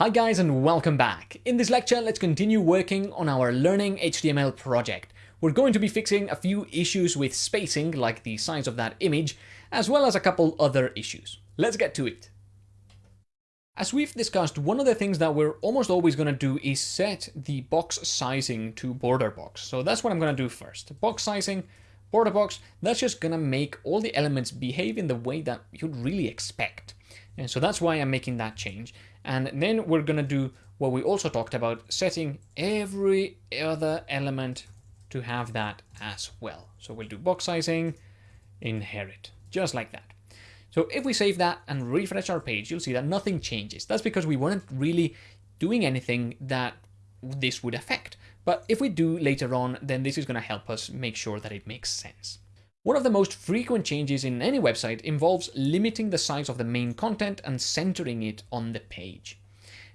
Hi guys and welcome back. In this lecture, let's continue working on our Learning HTML project. We're going to be fixing a few issues with spacing, like the size of that image, as well as a couple other issues. Let's get to it. As we've discussed, one of the things that we're almost always going to do is set the box sizing to border box. So that's what I'm going to do first. Box sizing, border box, that's just going to make all the elements behave in the way that you'd really expect. And so that's why I'm making that change. And then we're going to do what we also talked about, setting every other element to have that as well. So we'll do box sizing, inherit, just like that. So if we save that and refresh our page, you'll see that nothing changes. That's because we weren't really doing anything that this would affect. But if we do later on, then this is going to help us make sure that it makes sense. One of the most frequent changes in any website involves limiting the size of the main content and centering it on the page.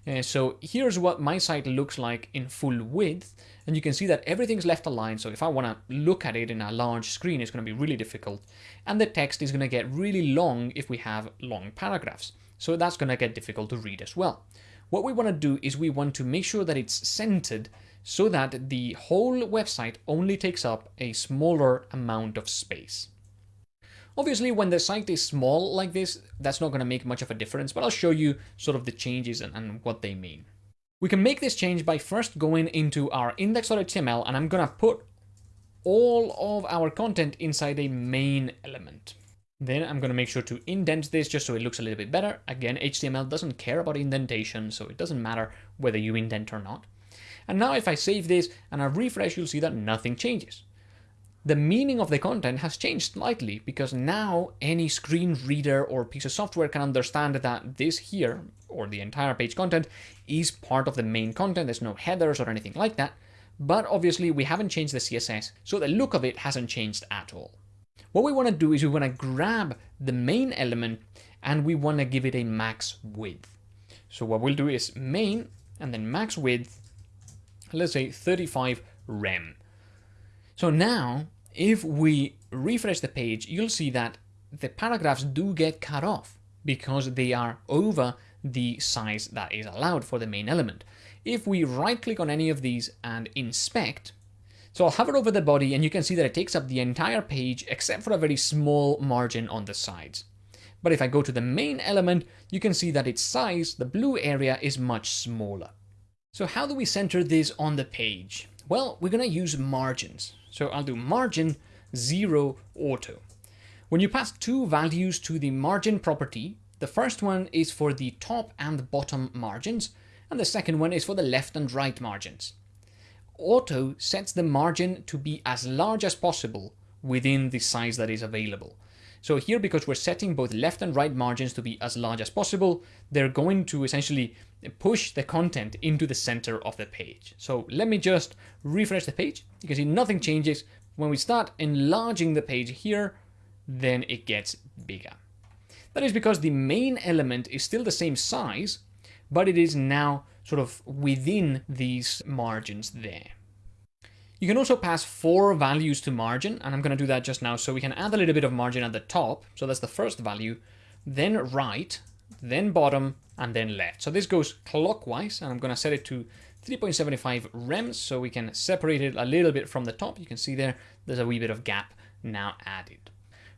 Uh, so here's what my site looks like in full width, and you can see that everything's left aligned, so if I want to look at it in a large screen, it's going to be really difficult, and the text is going to get really long if we have long paragraphs, so that's going to get difficult to read as well. What we want to do is we want to make sure that it's centered so that the whole website only takes up a smaller amount of space. Obviously, when the site is small like this, that's not going to make much of a difference, but I'll show you sort of the changes and, and what they mean. We can make this change by first going into our index.html and I'm going to put all of our content inside a main element. Then I'm going to make sure to indent this just so it looks a little bit better. Again, HTML doesn't care about indentation, so it doesn't matter whether you indent or not. And now if I save this and I refresh, you'll see that nothing changes. The meaning of the content has changed slightly because now any screen reader or piece of software can understand that this here, or the entire page content, is part of the main content. There's no headers or anything like that. But obviously we haven't changed the CSS, so the look of it hasn't changed at all. What we want to do is we want to grab the main element and we want to give it a max width. So what we'll do is main and then max width let's say 35 rem. So now, if we refresh the page, you'll see that the paragraphs do get cut off because they are over the size that is allowed for the main element. If we right click on any of these and inspect, so I'll hover over the body and you can see that it takes up the entire page except for a very small margin on the sides. But if I go to the main element, you can see that its size, the blue area, is much smaller. So how do we center this on the page? Well, we're going to use margins. So I'll do margin 0 auto. When you pass two values to the margin property, the first one is for the top and bottom margins, and the second one is for the left and right margins. Auto sets the margin to be as large as possible within the size that is available. So here, because we're setting both left and right margins to be as large as possible, they're going to essentially push the content into the center of the page. So let me just refresh the page. You can see nothing changes. When we start enlarging the page here, then it gets bigger. That is because the main element is still the same size, but it is now sort of within these margins there. You can also pass four values to margin, and I'm going to do that just now. So we can add a little bit of margin at the top. So that's the first value, then right, then bottom, and then left. So this goes clockwise, and I'm going to set it to 3.75 rems so we can separate it a little bit from the top. You can see there, there's a wee bit of gap now added.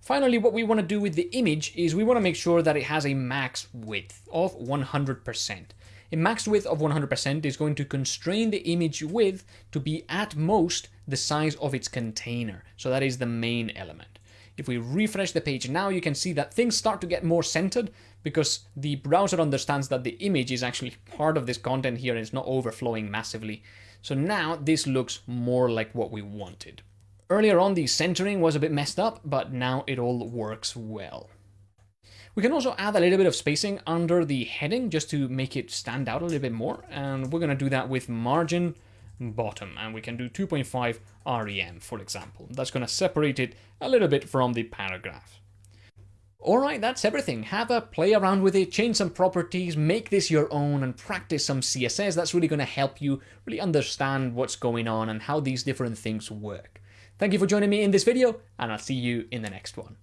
Finally, what we want to do with the image is we want to make sure that it has a max width of 100%. A max width of 100% is going to constrain the image width to be at most the size of its container. So that is the main element. If we refresh the page now, you can see that things start to get more centered because the browser understands that the image is actually part of this content here and it's not overflowing massively. So now this looks more like what we wanted. Earlier on, the centering was a bit messed up, but now it all works well. We can also add a little bit of spacing under the heading just to make it stand out a little bit more. And we're going to do that with margin bottom. And we can do 2.5 rem, for example. That's going to separate it a little bit from the paragraph. Alright, that's everything. Have a play around with it, change some properties, make this your own, and practice some CSS. That's really going to help you really understand what's going on and how these different things work. Thank you for joining me in this video, and I'll see you in the next one.